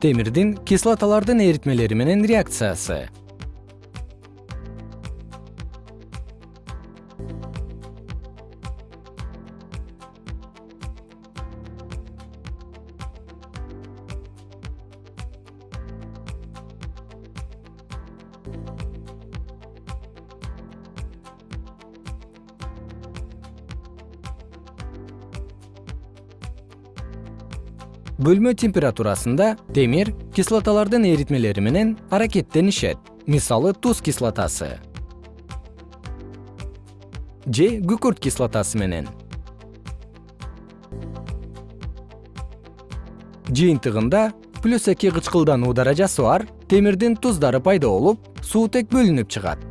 темирдин кислоталардын эритмелери менен реакциясы бөлмө температурасында темир кислоталардын эритмелери менен аракеттенишет. Мисалы туз кислотасы. Же күкүрт кислотасы менен. Жыйынтыгында плюс эки кычкылдануу даражасы бар темирдин туздары пайда болуп суутек бөлүнүп чыгат